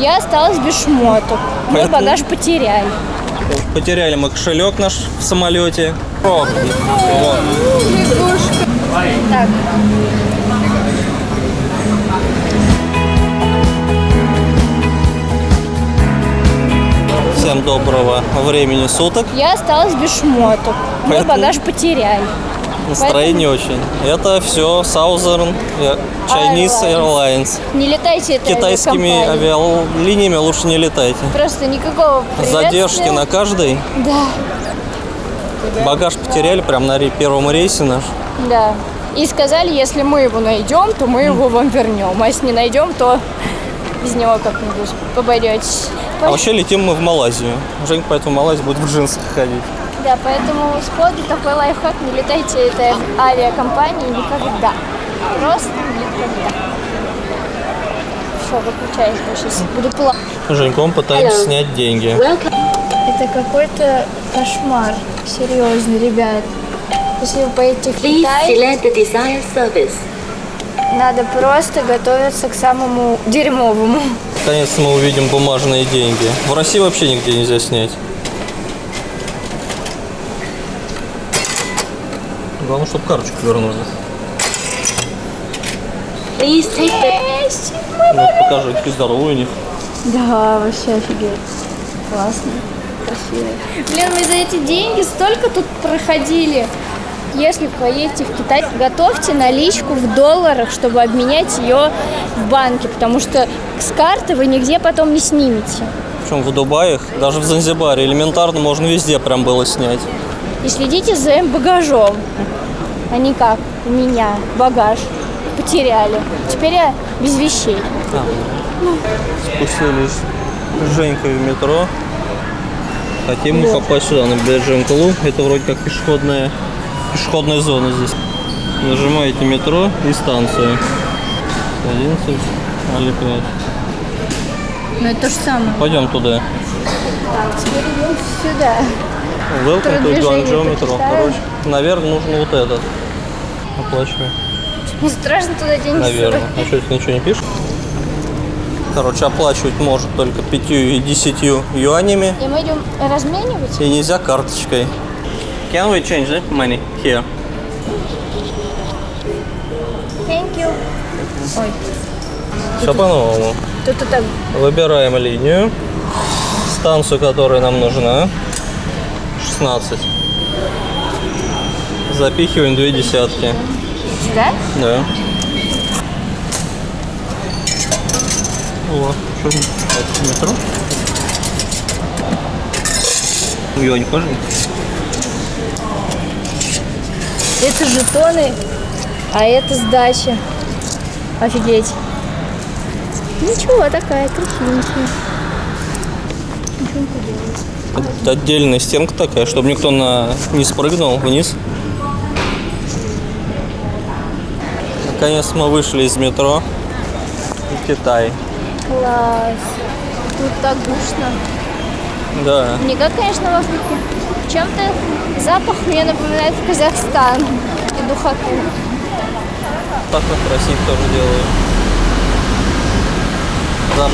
Я осталась без шмоток. Поэтому- багаж потеряли. Потеряли мы кошелек наш в самолете. Пробки. Вот. Так, Всем доброго времени суток. я осталась без шмоток. Поэтому- багаж потеряли. Настроение очень. Это все Southern Chinese Airlines. Не летайте этой Китайскими авиалиниями лучше не летайте. Просто никакого Задержки на каждой. Да, Багаж потеряли прям на первом рейсе наш. да. И сказали, если мы его найдем, то мы его вам вернем. А если не найдем, то без него как-нибудь поборетесь. А вообще летим мы в Малайзию. Женька поэтому в Малайзию будет в джинсах ходить. Да, поэтому с коду такой лайфхак, не летайте этой авиакомпании никогда. Просто никогда. Все, выключаюсь, я сейчас буду плакать. Женьком пытаемся снять деньги. Это какой-то кошмар. Серьезно, ребят. Если вы поедете в Китай, надо просто готовиться к самому дерьмовому. Наконец-то мы увидим бумажные деньги. В России вообще нигде нельзя снять. Главное, чтобы карточку вернули. Please take the Вот покажи, какие здоровые у них. Да, вообще офигеть. Классно, красиво. Блин, мы за эти деньги столько тут проходили. Если поедете в Китай, готовьте наличку в долларах, чтобы обменять ее в банке, потому что с карты вы нигде потом не снимете. Причем в Дубае, даже в Занзибаре, элементарно можно везде прям было снять. И следите за багажом, а не как у меня багаж потеряли. Теперь я без вещей. Спустились с Женькой в метро. Хотим мы попасть сюда, на Беджинкалу. Это вроде как пешеходная, пешеходная зона здесь. Нажимаете метро и станцию. 11 или 5. Но это то же самое. Пойдем туда. Теперь идем сюда. Welcome to Guangzhou. Короче, наверное, нужно вот этот. Оплачиваю. Не страшно туда деньги Наверное. А что, это ничего не пишет? Короче, оплачивать может только 5 и 10 юанями. И мы идем разменивать. И нельзя карточкой. Can we change the money here? Thank you. Ой, Все по-новому. тут это Выбираем линию. Станцию, которая нам нужна. 16. Запихиваем две десятки. сюда? Да. О, что это метро? Юань, покажи. Это жетоны, а это сдача. Офигеть. Ничего, такая красивенькая. Ничего не поделаешь. Отдельная стенка такая, чтобы никто на... не спрыгнул вниз. Наконец мы вышли из метро. В Китай. Класс. Тут так душно. Да. Не как, конечно, в Африке. Чем-то запах мне напоминает Казахстан и духоту. Так как в России тоже делают. Да.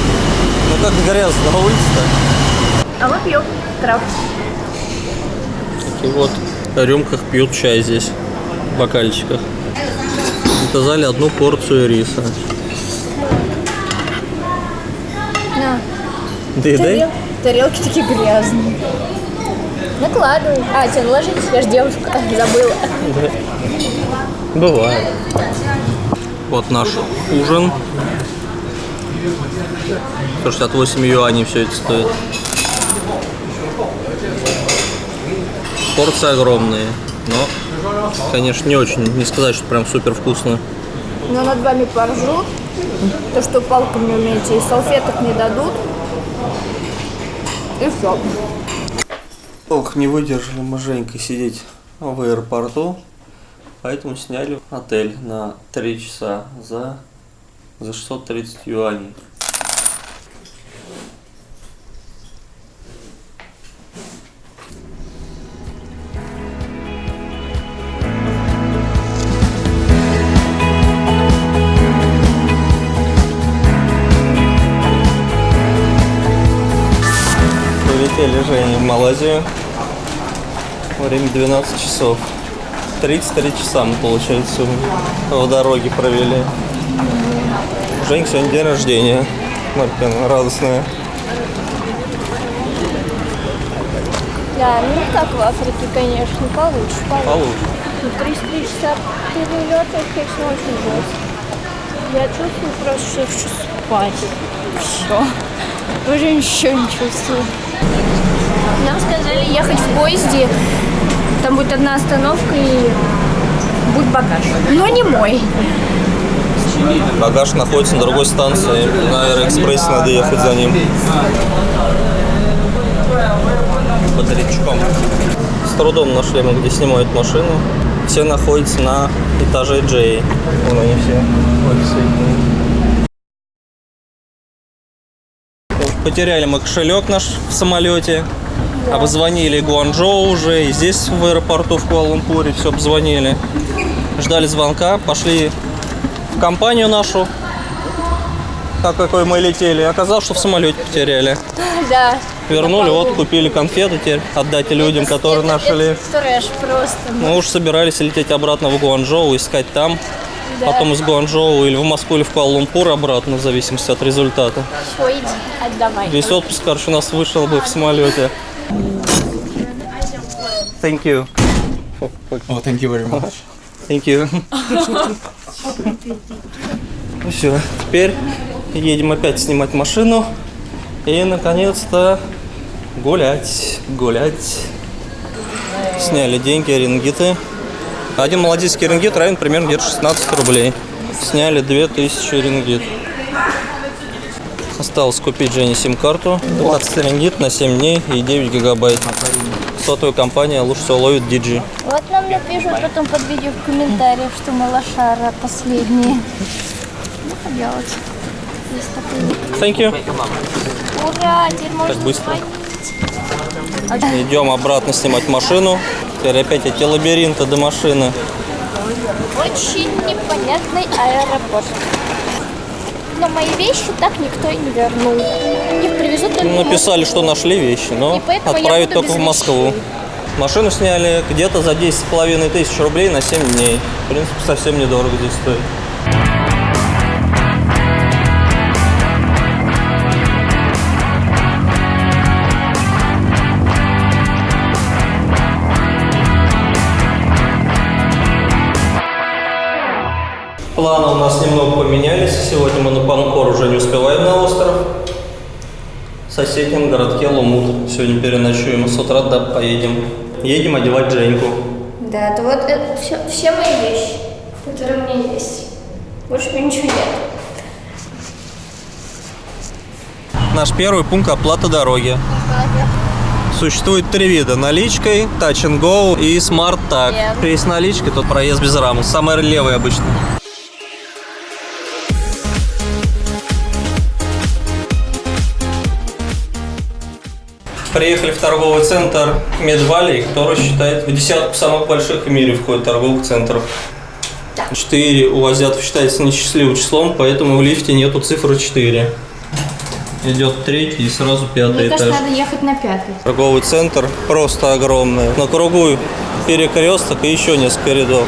Ну как грязно на улице-то. А мы пьем трав. И вот в рюмках пьют чай здесь, в бокальчиках. Заказали одну порцию риса. На. Доедай. Тарел- Тарелки такие грязные. Накладывай. А, тебе ложитесь, я же девушка. Забыла. Бывает. Вот наш ужин. 168 юаней все это стоит. Порции огромные, но, конечно, не очень, не сказать, что прям супер вкусно. Но над вами поржут. То, что палками не умеете, и салфеток не дадут. И все. Ох, не выдержали мы Женькой сидеть в аэропорту, поэтому сняли отель на 3 часа за, за 630 юаней. Прилетели Женя в Малайзию. Время 12 часов. 33 часа мы, получается, в дороге провели. У Жень сегодня день рождения. Маркина, радостная. Да, ну как в Африке, конечно, получше, получше. Получше. Ну, 33 часа перелета, конечно, очень жестко. Я чувствую просто, что я хочу спать. Все. Уже ничего не чувствую. Нам сказали ехать в поезде. Там будет одна остановка и будет багаж. Но не мой. Багаж находится на другой станции. На Аэроэкспрессе надо ехать за ним. Бодрячком. С трудом нашли мы, где снимают машину. Все находятся на этаже Джей. Вон они все. Потеряли мы кошелек наш в самолете. Обзвонили Гуанчжоу уже. И здесь в аэропорту в Куала-Лумпуре все обзвонили. Ждали звонка. Пошли в компанию нашу, так какой мы летели. Оказалось, что в самолете потеряли. Да. Вернули, вот купили конфеты теперь, отдайте людям, которые это, нашли. Это трэш просто. Мы уж собирались лететь обратно в Гуанчжоу, искать там. Да. Потом из Гуанчжоу или в Москву, или в Куала-Лумпур обратно, в зависимости от результата. Все, иди, отдавай. Весь отпуск, короче, у нас вышел бы в самолете. Thank you. Oh, thank you very much. Thank you. Ну все, теперь едем опять снимать машину. И, наконец-то, гулять, гулять. Сняли деньги, рингиты. Один малазийский рингит равен примерно где-то 16 рублей. Сняли 2000 рингит. Осталось купить Жене сим-карту. 20 рингит на 7 дней и 9 гигабайт. Сотовая компания лучше всего ловит Digi. Вот нам напишут потом под видео в комментариях, что мы лошара последние. Ну, поделать. Есть. Thank you. Ура, теперь можно быстро. звонить. Идем обратно снимать машину. Теперь опять эти лабиринты до машины. Очень непонятный аэропорт. Но мои вещи так никто и не вернул. Их привезут только в Написали, что нашли вещи, но отправят только в Москву. вещей. Машину сняли где-то за 10,5 тысяч рублей на 7 дней. В принципе, совсем недорого здесь стоит. Планы у нас немного поменялись. Сегодня мы на Панкор уже не успеваем на остров. В соседнем городке Лумут. Сегодня переночуем, с утра да, поедем. Едем одевать Женьку. Да, это вот это все, все мои вещи, которые у меня есть. Больше у меня ничего нет. Наш первый пункт оплата дороги. Существует три вида. Наличкой, Touch and Go и Tag. Верно. Есть наличка, тут проезд без рамы. Самый левый обычно. Приехали в торговый центр Медвалей, который считает в десятку самых больших в мире входит торговых центров. Четыре у азиатов считается несчастливым числом, поэтому в лифте нету цифры 4. Идет третий и сразу пятый Мне этаж. кажется, надо ехать на пятый. Торговый центр просто огромный. На кругу перекресток и еще несколько рядов.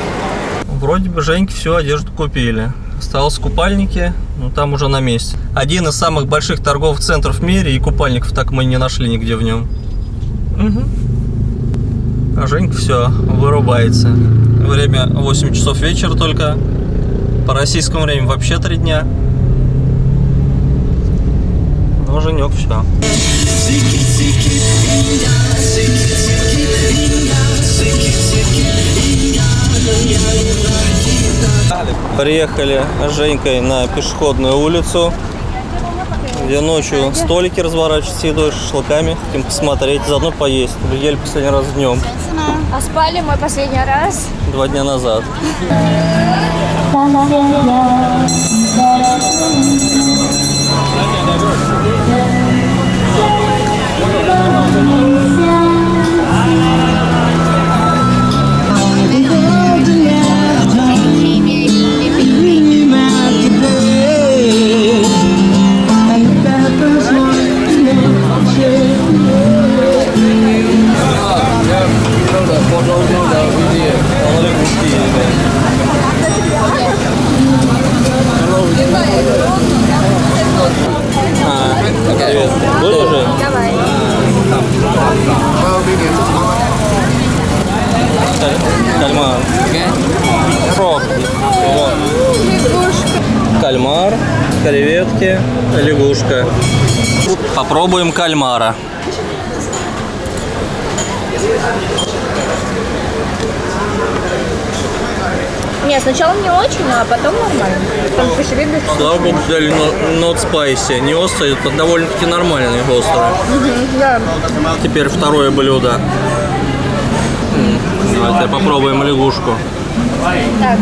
Вроде бы Женьке всю одежду купили. Осталось купальники, ну там уже на месте. Один из самых больших торговых центров в мире, и купальников так мы не нашли нигде в нем. А Женька все, вырубается. Время 8 часов вечера только. По российскому времени вообще 3 дня. Но Женек все. Приехали с Женькой на пешеходную улицу, где ночью столики разворачивают с едой, шашлыками. Хотим посмотреть, заодно поесть. Мы ели последний раз днем. А спали мой последний раз? Два дня назад. Thank. Попробуем кальмара. Не, сначала не очень, а потом нормально. Там. Слава богу, взяли not spicy. Не острый, это довольно-таки нормальный острый. Да. Теперь второе блюдо. Давайте попробуем лягушку. Так.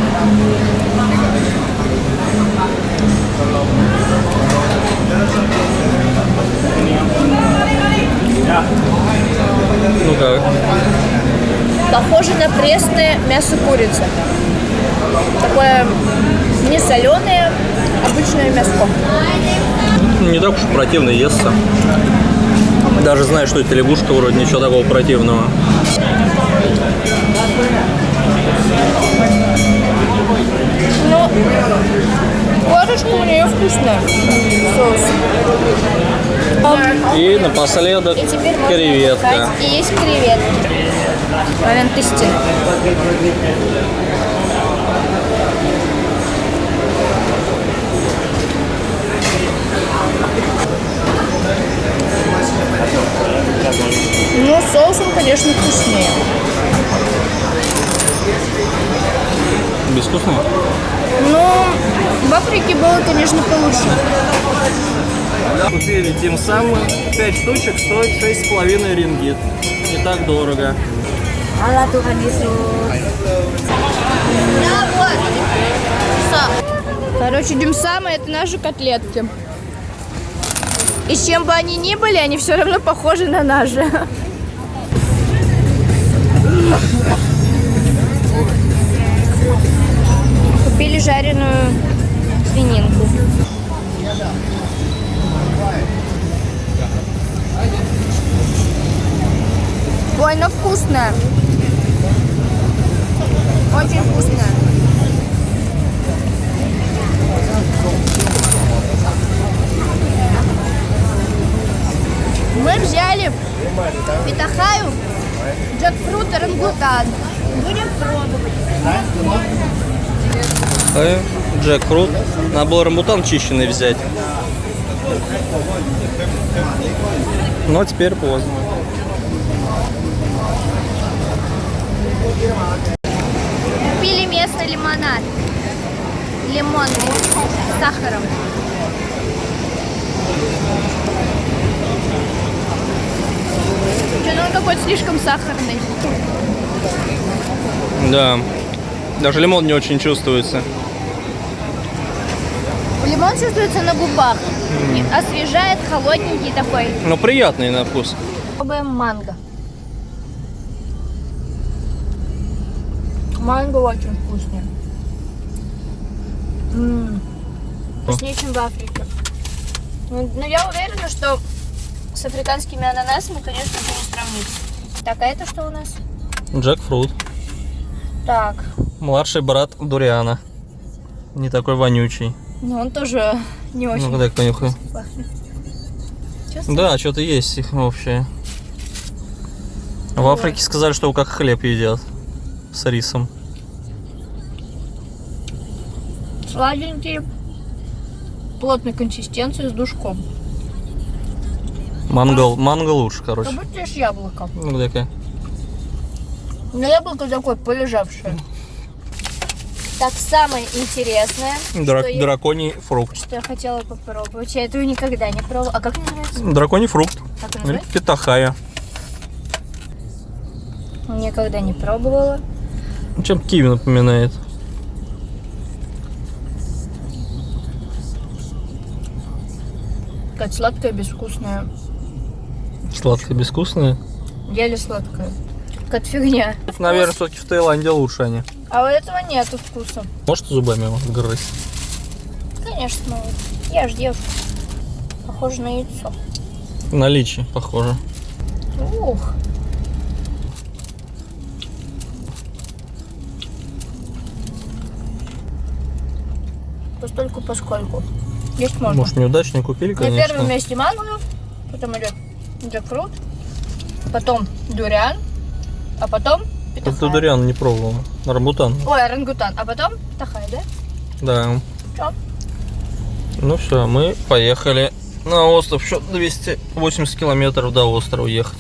Ну как? Похоже на пресное мясо курицы. Такое не соленое, обычное мяско. Не так уж противно естся. Даже зная, что это лягушка, вроде ничего такого противного. Но корочка у нее вкусная. Соус. И напоследок И креветка. И есть креветки. Момент истины. Ну, соусом, конечно, вкуснее. Безвкусно? Но в Африке было, конечно, получше. Купили тем самым 5 штучек стоит 6,5 рингит. Не так дорого. Короче, дюмсамы это наши котлетки. И чем бы они ни были, они все равно похожи на наши. Купили жареную свининку. Ой, вкусная. Очень вкусная. Мы взяли питахаю, джекфрут и рангутан. Будем пробовать. Э, Джекфрут. Надо было чищенный взять. Но теперь поздно. Купили местный лимонад. Лимон с сахаром. Что-то он какой-то слишком сахарный. Да. Даже лимон не очень чувствуется. Лимон чувствуется на губах. И Освежает, холодненький такой. Но приятный на вкус. Пробуем манго. Манго очень вкусный. М, Вкуснее, чем в Африке. Ну, Но я уверена, что с африканскими ананасами, конечно, это не сравнить. Так, а это что у нас? Джекфрут. Так, Младший брат Дуриана. Не такой вонючий. ну он тоже не очень Ну, дай. Чувствуешь? Да, что-то есть их общее. В Африке сказали, что как хлеб едят. С рисом. Сладенький, плотной консистенции с душком. Манго, манго лучше, короче. Как будто ешь яблоко. Ну, дай-ка. Но яблоко такое полежавшее. Так, самое интересное, Дра- что, я, Драконий фрукт. что я хотела попробовать. Я этого никогда не пробовала. А как называется? Драконий фрукт. Как называется? питахая. Никогда не пробовала. Чем киви напоминает. Как сладкая, безвкусная. Сладкое, безвкусное. Еле сладкая. Как фигня. Наверное, все-таки в Таиланде лучше они. А у этого нету вкуса. Может зубами его грызть? Конечно, могу. Я ж девушка. Похоже на яйцо. Наличие, похоже. Ух. Постольку поскольку. Есть можно. Может, неудачно купили, На конечно. первом месте манго, потом идет джекфрут, потом дуриан, а потом Это питахай. дуриан не пробовал. Рамбутан. Ой, орангутан, а потом тахай, да? Да. Чё? Ну все, мы поехали на остров. Еще 280 километров до острова ехать.